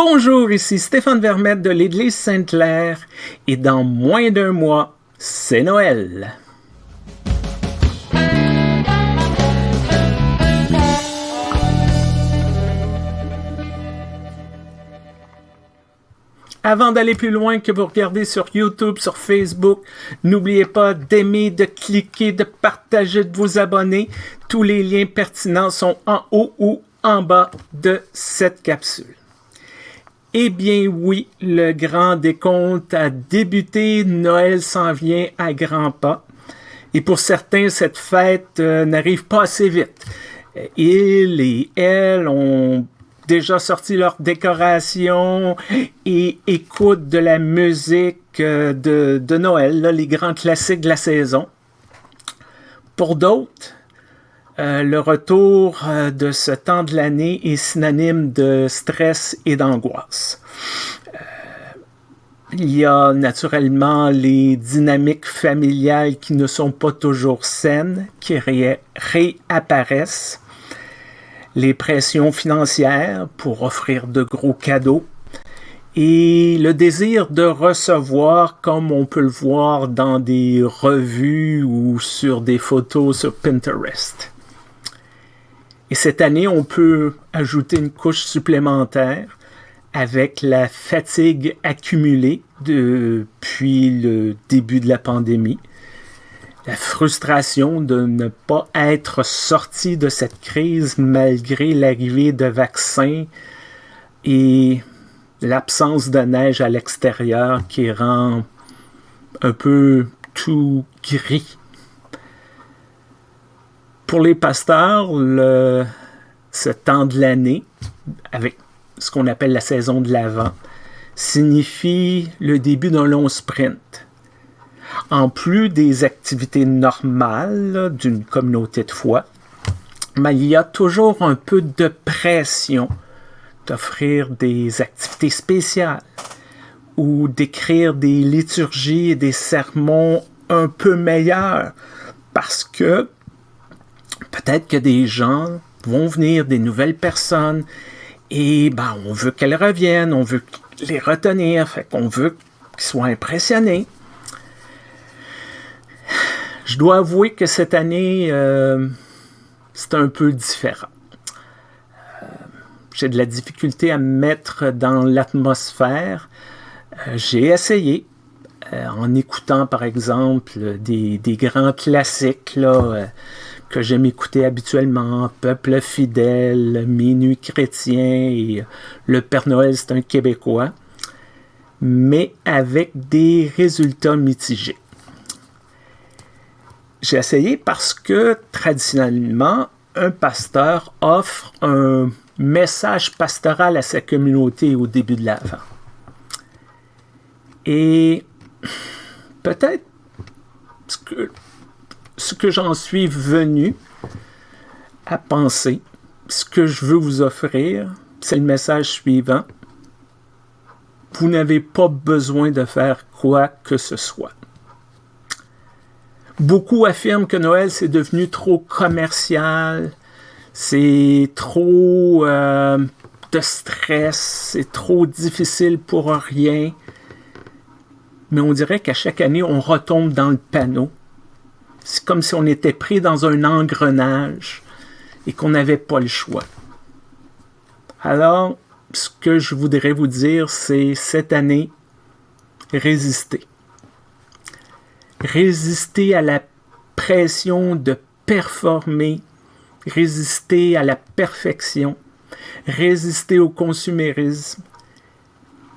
Bonjour, ici Stéphane Vermette de l'Église Sainte-Claire et dans moins d'un mois, c'est Noël. Avant d'aller plus loin que vous regardez sur YouTube, sur Facebook, n'oubliez pas d'aimer, de cliquer, de partager, de vous abonner. Tous les liens pertinents sont en haut ou en bas de cette capsule. Eh bien oui, le grand décompte a débuté, Noël s'en vient à grands pas. Et pour certains, cette fête euh, n'arrive pas assez vite. Ils et elles ont déjà sorti leurs décorations et écoutent de la musique euh, de, de Noël, les grands classiques de la saison. Pour d'autres, euh, le retour euh, de ce temps de l'année est synonyme de stress et d'angoisse. Euh, il y a naturellement les dynamiques familiales qui ne sont pas toujours saines, qui réapparaissent, les pressions financières pour offrir de gros cadeaux, et le désir de recevoir comme on peut le voir dans des revues ou sur des photos sur Pinterest. Et cette année, on peut ajouter une couche supplémentaire avec la fatigue accumulée depuis le début de la pandémie, la frustration de ne pas être sorti de cette crise malgré l'arrivée de vaccins et l'absence de neige à l'extérieur qui rend un peu tout gris pour les pasteurs, ce temps de l'année, avec ce qu'on appelle la saison de l'Avent, signifie le début d'un long sprint. En plus des activités normales d'une communauté de foi, mais il y a toujours un peu de pression d'offrir des activités spéciales ou d'écrire des liturgies et des sermons un peu meilleurs parce que peut-être que des gens vont venir, des nouvelles personnes, et ben, on veut qu'elles reviennent, on veut les retenir, fait qu'on veut qu'ils soient impressionnés. Je dois avouer que cette année, euh, c'est un peu différent. Euh, j'ai de la difficulté à me mettre dans l'atmosphère. Euh, j'ai essayé, en écoutant par exemple des, grands classiques, là, que j'aime écouter habituellement, Peuple fidèle, Minuit chrétien et Le Père Noël, c'est un Québécois, mais avec des résultats mitigés. J'ai essayé parce que traditionnellement, un pasteur offre un message pastoral à sa communauté au début de l'Avent. Et peut-être que ce que j'en suis venu à penser, ce que je veux vous offrir, c'est le message suivant. Vous n'avez pas besoin de faire quoi que ce soit. Beaucoup affirment que Noël, c'est devenu trop commercial, c'est trop euh, de stress, c'est trop difficile pour rien. Mais on dirait qu'à chaque année, on retombe dans le panneau c'est comme si on était pris dans un engrenage et qu'on n'avait pas le choix. Alors, ce que je voudrais vous dire, c'est cette année, résister. Résister à la pression de performer, résister à la perfection, résister au consumérisme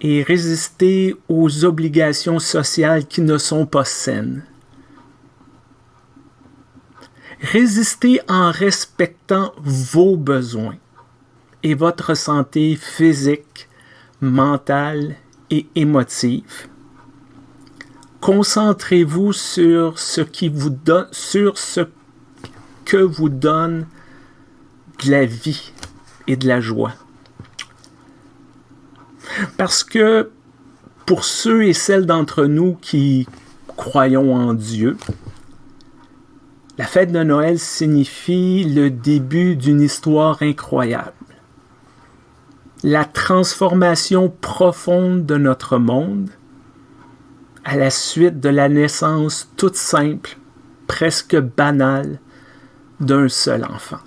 et résister aux obligations sociales qui ne sont pas saines. Résistez en respectant vos besoins et votre santé physique, mentale et émotive. Concentrez-vous sur ce que vous donne de la vie et de la joie. Parce que pour ceux et celles d'entre nous qui croyons en Dieu, la fête de Noël signifie le début d'une histoire incroyable. la transformation profonde de notre monde à la suite de la naissance toute simple, presque banale, d'un seul enfant.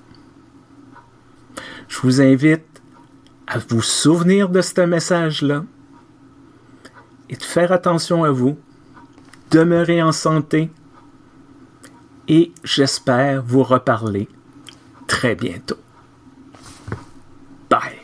Je vous invite à vous souvenir de ce message-là? Et de faire attention à vous. Demeurez en santé et j'espère vous reparler très bientôt. Bye!